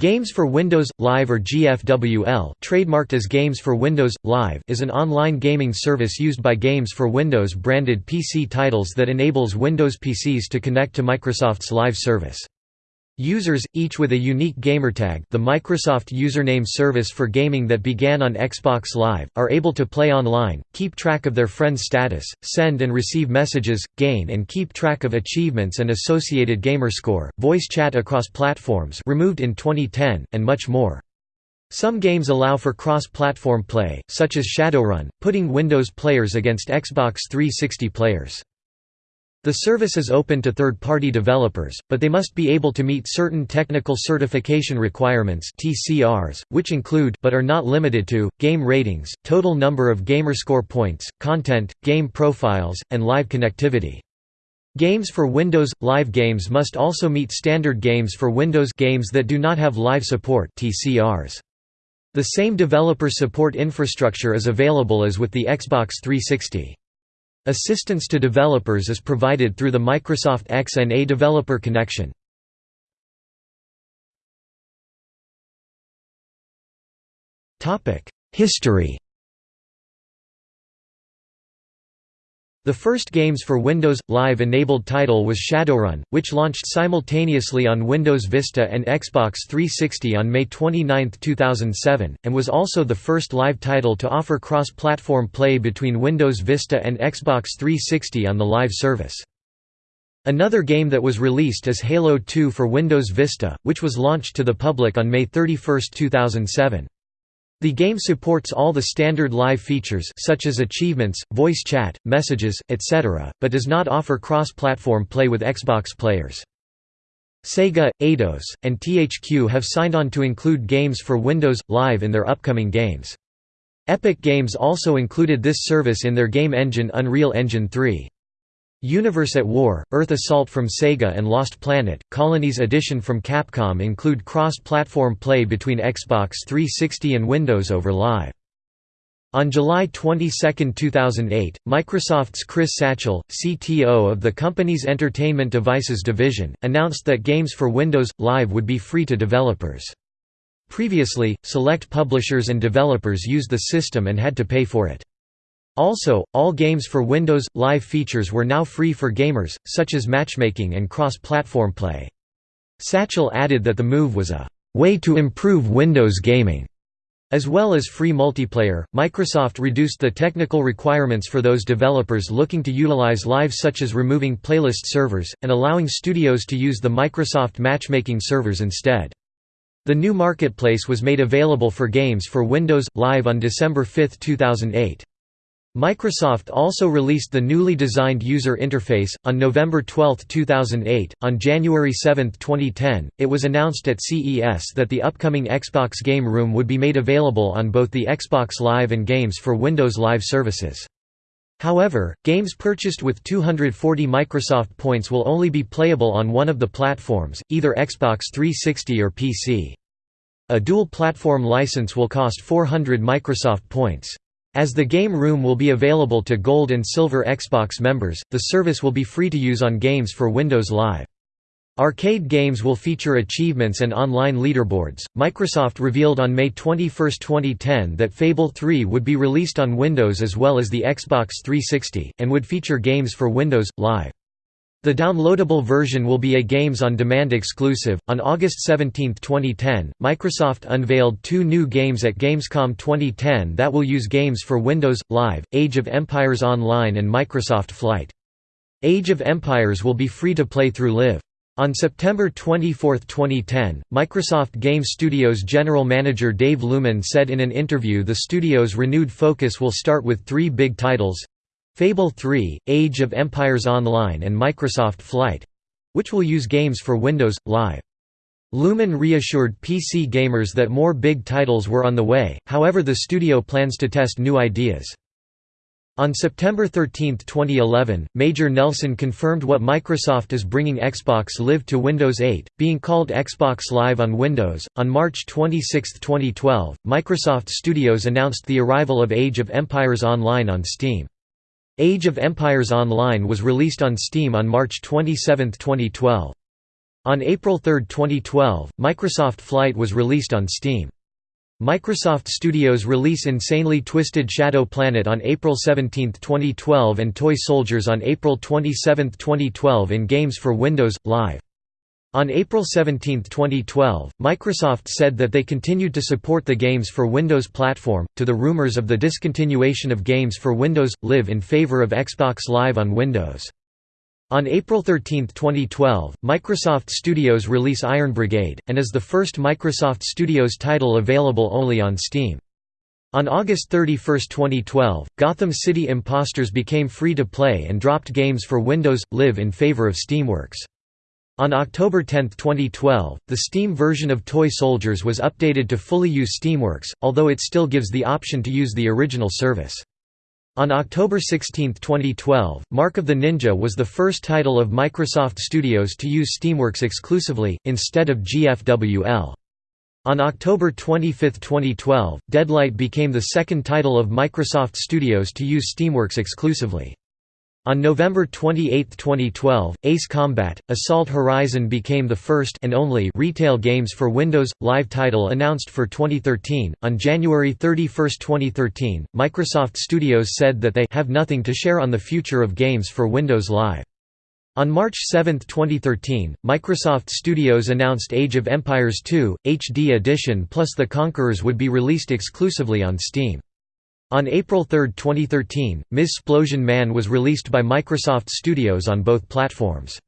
Games for Windows Live or GFWL, trademarked as Games for Windows Live, is an online gaming service used by Games for Windows branded PC titles that enables Windows PCs to connect to Microsoft's Live service. Users, each with a unique gamertag the Microsoft username service for gaming that began on Xbox Live, are able to play online, keep track of their friends' status, send and receive messages, gain and keep track of achievements and associated gamerscore, voice chat across platforms removed in 2010, and much more. Some games allow for cross-platform play, such as Shadowrun, putting Windows players against Xbox 360 players. The service is open to third-party developers, but they must be able to meet certain technical certification requirements (TCRs), which include but are not limited to game ratings, total number of gamerscore points, content, game profiles, and live connectivity. Games for Windows Live games must also meet standard games for Windows games that do not have live support (TCRs). The same developer support infrastructure is available as with the Xbox 360. Assistance to developers is provided through the Microsoft XNA Developer Connection. History The first games for Windows Live enabled title was Shadowrun, which launched simultaneously on Windows Vista and Xbox 360 on May 29, 2007, and was also the first live title to offer cross-platform play between Windows Vista and Xbox 360 on the live service. Another game that was released is Halo 2 for Windows Vista, which was launched to the public on May 31, 2007. The game supports all the standard live features such as achievements, voice chat, messages, etc., but does not offer cross-platform play with Xbox players. Sega, Eidos, and THQ have signed on to include games for Windows Live in their upcoming games. Epic Games also included this service in their game engine Unreal Engine 3. Universe at War, Earth Assault from Sega and Lost Planet, Colonies Edition from Capcom include cross-platform play between Xbox 360 and Windows over Live. On July 22, 2008, Microsoft's Chris Satchell, CTO of the company's Entertainment Devices division, announced that games for Windows Live would be free to developers. Previously, select publishers and developers used the system and had to pay for it. Also, all games for Windows Live features were now free for gamers, such as matchmaking and cross-platform play. Satchell added that the move was a way to improve Windows gaming. As well as free multiplayer, Microsoft reduced the technical requirements for those developers looking to utilize Live such as removing playlist servers, and allowing studios to use the Microsoft matchmaking servers instead. The new marketplace was made available for games for Windows Live on December 5, 2008. Microsoft also released the newly designed user interface. On November 12, 2008, on January 7, 2010, it was announced at CES that the upcoming Xbox Game Room would be made available on both the Xbox Live and Games for Windows Live services. However, games purchased with 240 Microsoft points will only be playable on one of the platforms, either Xbox 360 or PC. A dual platform license will cost 400 Microsoft points. As the game room will be available to Gold and Silver Xbox members, the service will be free to use on games for Windows Live. Arcade games will feature achievements and online leaderboards. Microsoft revealed on May 21, 2010 that Fable 3 would be released on Windows as well as the Xbox 360, and would feature games for Windows Live. The downloadable version will be a Games on Demand exclusive. On August 17, 2010, Microsoft unveiled two new games at Gamescom 2010 that will use games for Windows Live: Age of Empires Online and Microsoft Flight. Age of Empires will be free to play through Live. On September 24, 2010, Microsoft Game Studios general manager Dave Luehmann said in an interview the studio's renewed focus will start with three big titles Fable 3, Age of Empires Online and Microsoft Flight—which will use games for Windows, Live. Luehmann reassured PC gamers that more big titles were on the way, however the studio plans to test new ideas. On September 13, 2011, Major Nelson confirmed what Microsoft is bringing Xbox Live to Windows 8, being called Xbox Live on Windows. On March 26, 2012, Microsoft Studios announced the arrival of Age of Empires Online on Steam. Age of Empires Online was released on Steam on March 27, 2012. On April 3, 2012, Microsoft Flight was released on Steam. Microsoft Studios release Insanely Twisted Shadow Planet on April 17, 2012 and Toy Soldiers on April 27, 2012 in Games for Windows, Live. On April 17, 2012, Microsoft said that they continued to support the Games for Windows platform, to the rumors of the discontinuation of Games for Windows, Live in favor of Xbox Live on Windows. On April 13, 2012, Microsoft Studios release Iron Brigade, and is the first Microsoft Studios title available only on Steam. On August 31, 2012, Gotham City Impostors became free to play and dropped games for Windows, Live in favor of Steamworks. On October 10, 2012, the Steam version of Toy Soldiers was updated to fully use Steamworks, although it still gives the option to use the original service. On October 16, 2012, Mark of the Ninja was the first title of Microsoft Studios to use Steamworks exclusively, instead of GFWL. On October 25, 2012, Deadlight became the second title of Microsoft Studios to use Steamworks exclusively. On November 28, 2012, Ace Combat: Assault Horizon became the first and only retail games for Windows Live title announced for 2013. On January 31, 2013, Microsoft Studios said that they have nothing to share on the future of games for Windows Live. On March 7, 2013, Microsoft Studios announced Age of Empires 2 HD Edition plus The Conquerors would be released exclusively on Steam. On April 3, 2013, Ms. Splosion Man was released by Microsoft Studios on both platforms.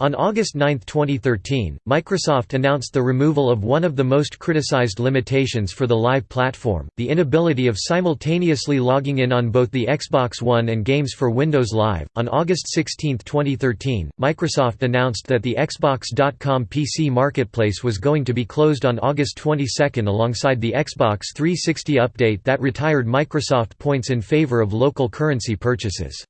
On August 9, 2013, Microsoft announced the removal of one of the most criticized limitations for the Live platform, the inability of simultaneously logging in on both the Xbox One and games for Windows Live. On August 16, 2013, Microsoft announced that the Xbox.com PC marketplace was going to be closed on August 22 alongside the Xbox 360 update that retired Microsoft points in favor of local currency purchases.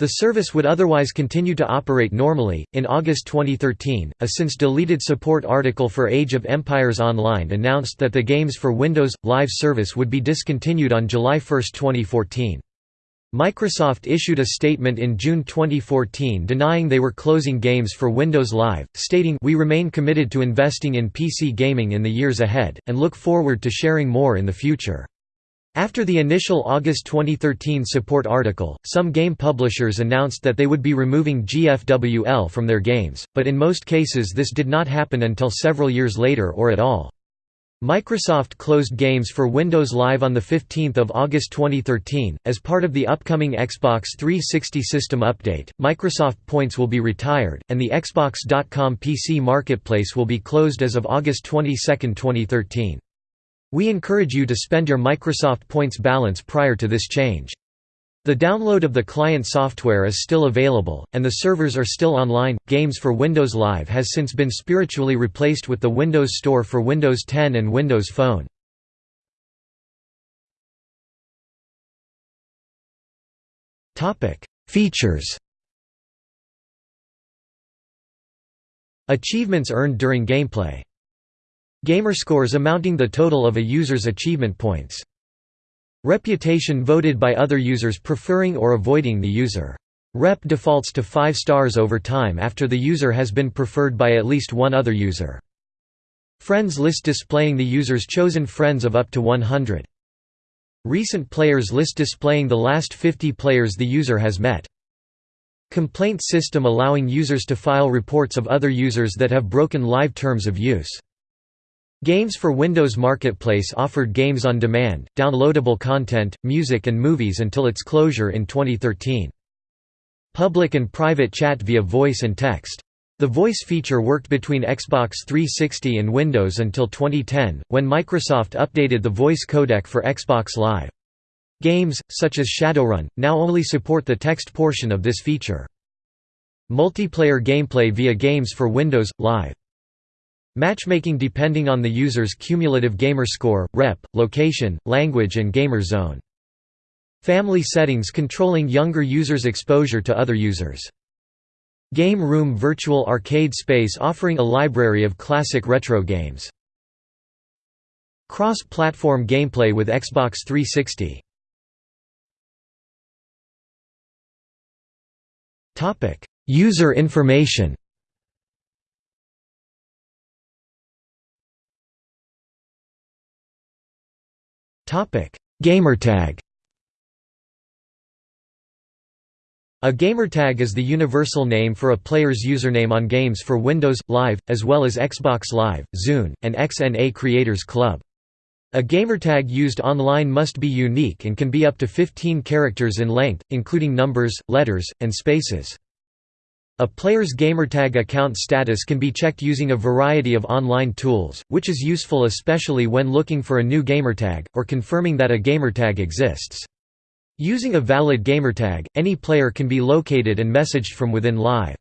The service would otherwise continue to operate normally. In August 2013, a since deleted support article for Age of Empires Online announced that the games for Windows Live service would be discontinued on July 1, 2014. Microsoft issued a statement in June 2014 denying they were closing games for Windows Live, stating, We remain committed to investing in PC gaming in the years ahead, and look forward to sharing more in the future. After the initial August 2013 support article, some game publishers announced that they would be removing GFWL from their games, but in most cases this did not happen until several years later or at all. Microsoft closed games for Windows Live on 15 August 2013. As part of the upcoming Xbox 360 system update, Microsoft Points will be retired, and the Xbox.com PC marketplace will be closed as of August 22, 2013. We encourage you to spend your Microsoft Points balance prior to this change. The download of the client software is still available, and the servers are still online. Games for Windows Live has since been spiritually replaced with the Windows Store for Windows 10 and Windows Phone. Topic: Features. Achievements earned during gameplay. Gamerscores amounting the total of a user's achievement points. Reputation voted by other users preferring or avoiding the user. Rep defaults to 5 stars over time after the user has been preferred by at least one other user. Friends list displaying the user's chosen friends of up to 100. Recent players list displaying the last 50 players the user has met. Complaint system allowing users to file reports of other users that have broken live terms of use. Games for Windows Marketplace offered games on demand, downloadable content, music and movies until its closure in 2013. Public and private chat via voice and text. The voice feature worked between Xbox 360 and Windows until 2010, when Microsoft updated the voice codec for Xbox Live. Games, such as Shadowrun, now only support the text portion of this feature. Multiplayer gameplay via Games for Windows, Live Matchmaking depending on the user's cumulative gamer score, rep, location, language and gamer zone. Family settings controlling younger users' exposure to other users. Game Room Virtual Arcade Space offering a library of classic retro games. Cross-platform gameplay with Xbox 360. User information Gamertag A gamertag is the universal name for a player's username on games for Windows, Live, as well as Xbox Live, Zune, and XNA Creators Club. A gamertag used online must be unique and can be up to 15 characters in length, including numbers, letters, and spaces. A player's gamertag account status can be checked using a variety of online tools, which is useful especially when looking for a new gamertag, or confirming that a gamertag exists. Using a valid gamertag, any player can be located and messaged from within Live.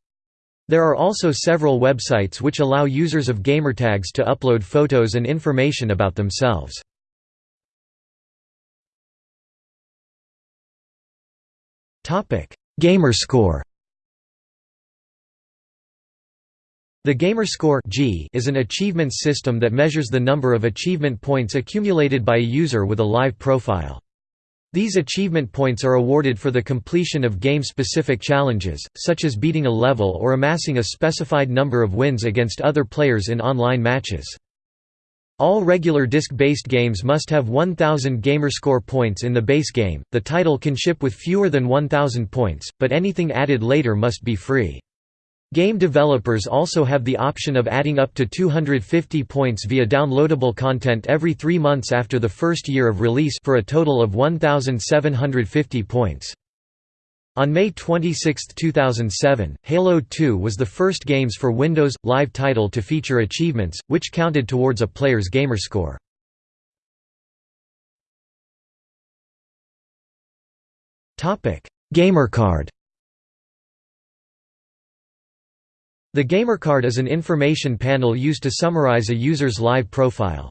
There are also several websites which allow users of gamertags to upload photos and information about themselves. Gamerscore The Gamerscore G is an achievement system that measures the number of achievement points accumulated by a user with a live profile. These achievement points are awarded for the completion of game-specific challenges, such as beating a level or amassing a specified number of wins against other players in online matches. All regular disc-based games must have 1000 gamerscore points in the base game. The title can ship with fewer than 1000 points, but anything added later must be free. Game developers also have the option of adding up to 250 points via downloadable content every three months after the first year of release for a total of 1,750 points. On May 26, 2007, Halo 2 was the first games for Windows Live title to feature achievements, which counted towards a player's gamerscore. Gamercard The GamerCard is an information panel used to summarize a user's live profile.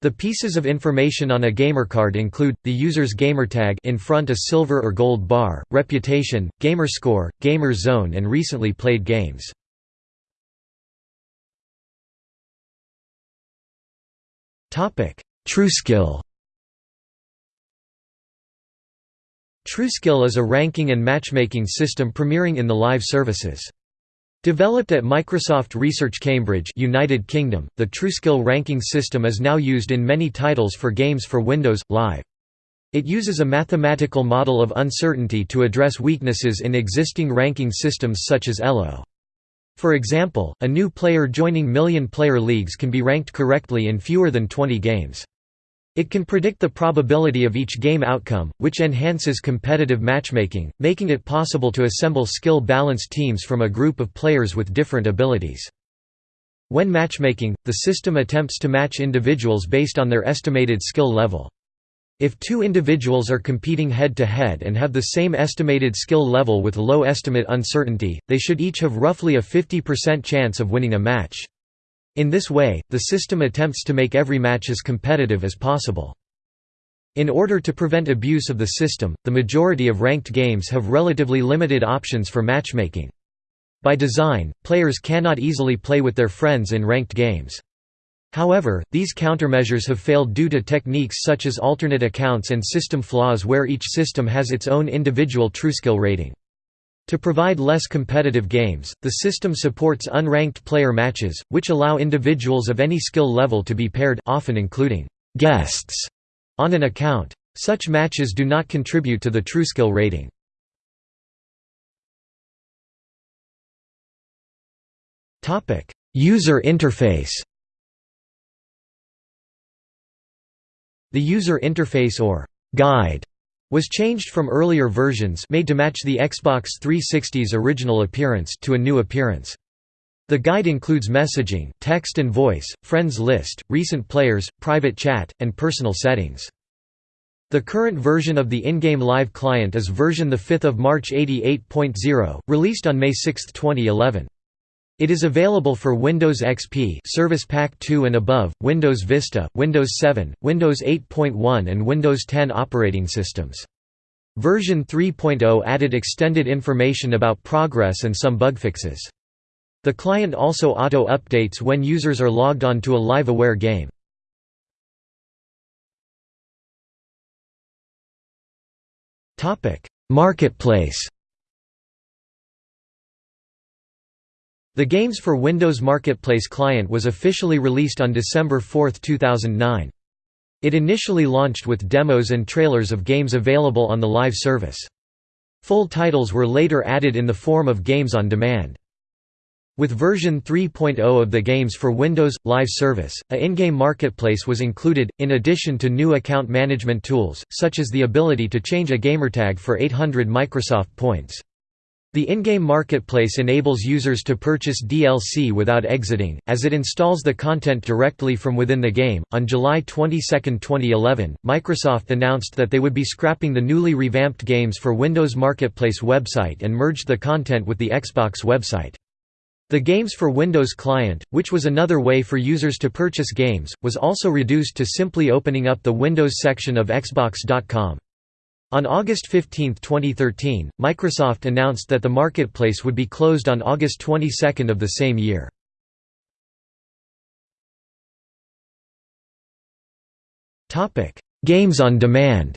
The pieces of information on a GamerCard include, the user's gamertag in front a silver or gold bar, reputation, gamerscore, gamer zone and recently played games. TrueSkill TrueSkill is a ranking and matchmaking system premiering in the live services. Developed at Microsoft Research Cambridge United Kingdom, the TrueSkill ranking system is now used in many titles for games for Windows, Live. It uses a mathematical model of uncertainty to address weaknesses in existing ranking systems such as ELO. For example, a new player joining million-player leagues can be ranked correctly in fewer than 20 games. It can predict the probability of each game outcome, which enhances competitive matchmaking, making it possible to assemble skill-balanced teams from a group of players with different abilities. When matchmaking, the system attempts to match individuals based on their estimated skill level. If two individuals are competing head-to-head -head and have the same estimated skill level with low estimate uncertainty, they should each have roughly a 50% chance of winning a match. In this way, the system attempts to make every match as competitive as possible. In order to prevent abuse of the system, the majority of ranked games have relatively limited options for matchmaking. By design, players cannot easily play with their friends in ranked games. However, these countermeasures have failed due to techniques such as alternate accounts and system flaws where each system has its own individual TrueSkill rating. To provide less competitive games, the system supports unranked player matches, which allow individuals of any skill level to be paired often including guests on an account. Such matches do not contribute to the TrueSkill rating. User interface The user interface or guide was changed from earlier versions made to match the Xbox 360's original appearance to a new appearance. The guide includes messaging, text and voice, friends list, recent players, private chat, and personal settings. The current version of the in-game live client is version 5 March 88.0, released on May 6, 2011. It is available for Windows XP Service Pack 2 and above, Windows Vista, Windows 7, Windows 8.1 and Windows 10 operating systems. Version 3.0 added extended information about progress and some bug fixes. The client also auto-updates when users are logged on to a live-aware game. Marketplace The Games for Windows Marketplace client was officially released on December 4, 2009. It initially launched with demos and trailers of games available on the live service. Full titles were later added in the form of games on demand. With version 3.0 of the Games for Windows Live service, a in-game marketplace was included, in addition to new account management tools, such as the ability to change a gamertag for 800 Microsoft points. The in-game marketplace enables users to purchase DLC without exiting, as it installs the content directly from within the game. On July 22, 2011, Microsoft announced that they would be scrapping the newly revamped Games for Windows Marketplace website and merged the content with the Xbox website. The Games for Windows client, which was another way for users to purchase games, was also reduced to simply opening up the Windows section of Xbox.com. On August 15, 2013, Microsoft announced that the marketplace would be closed on August 22 of the same year. Games on demand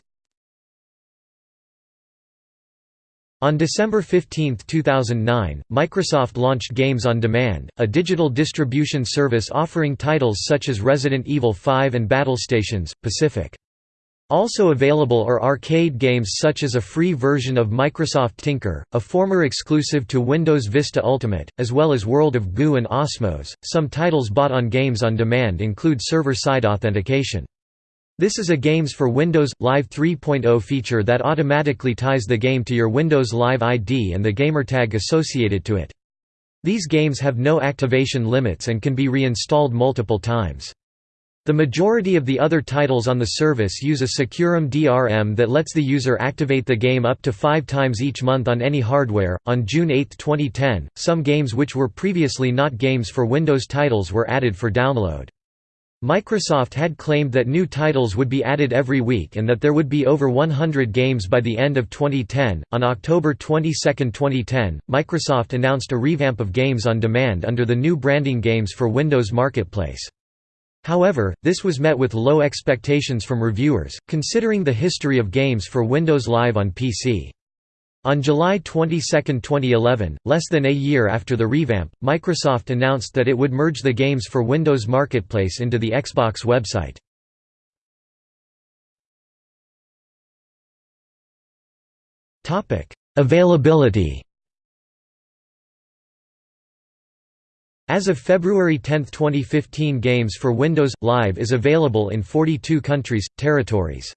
On December 15, 2009, Microsoft launched Games on Demand, a digital distribution service offering titles such as Resident Evil 5 and Battlestations, Pacific. Also available are arcade games such as a free version of Microsoft Tinker, a former exclusive to Windows Vista Ultimate, as well as World of Goo and Osmos. Some titles bought on Games on Demand include server-side authentication. This is a Games for Windows Live 3.0 feature that automatically ties the game to your Windows Live ID and the gamertag associated to it. These games have no activation limits and can be reinstalled multiple times. The majority of the other titles on the service use a SecuROM DRM that lets the user activate the game up to five times each month on any hardware. On June 8, 2010, some games which were previously not games for Windows titles were added for download. Microsoft had claimed that new titles would be added every week and that there would be over 100 games by the end of 2010. On October 22, 2010, Microsoft announced a revamp of Games on Demand under the new branding Games for Windows Marketplace. However, this was met with low expectations from reviewers, considering the history of games for Windows Live on PC. On July 22, 2011, less than a year after the revamp, Microsoft announced that it would merge the games for Windows Marketplace into the Xbox website. Availability As of February 10, 2015 Games for Windows Live is available in 42 countries, territories.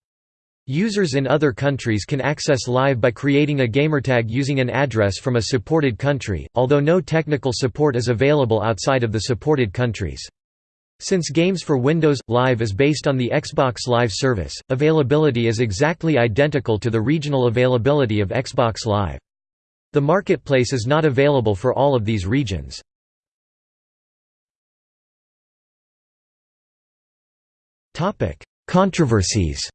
Users in other countries can access Live by creating a gamertag using an address from a supported country, although no technical support is available outside of the supported countries. Since Games for Windows Live is based on the Xbox Live service, availability is exactly identical to the regional availability of Xbox Live. The marketplace is not available for all of these regions. Controversies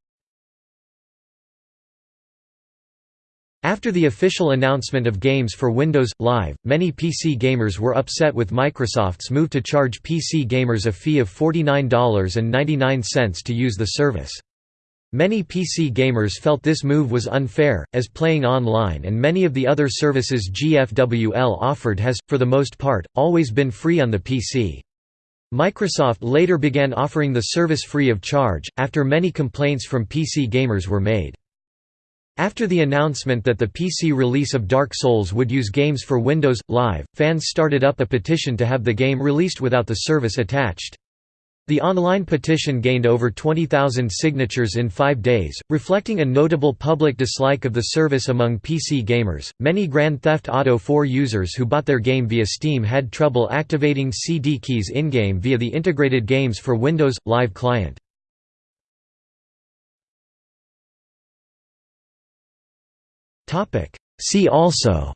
After the official announcement of games for Windows Live, many PC gamers were upset with Microsoft's move to charge PC gamers a fee of $49.99 to use the service. Many PC gamers felt this move was unfair, as playing online and many of the other services GFWL offered has, for the most part, always been free on the PC. Microsoft later began offering the service free of charge, after many complaints from PC gamers were made. After the announcement that the PC release of Dark Souls would use games for Windows Live, fans started up a petition to have the game released without the service attached. The online petition gained over 20,000 signatures in five days, reflecting a notable public dislike of the service among PC gamers. Many Grand Theft Auto 4 users who bought their game via Steam had trouble activating CD keys in game via the integrated Games for Windows Live client. See also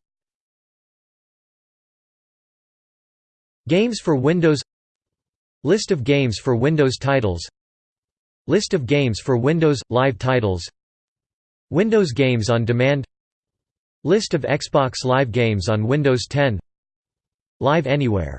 Games for Windows List of games for Windows titles. List of games for Windows – Live titles. Windows Games on Demand. List of Xbox Live games on Windows 10 Live Anywhere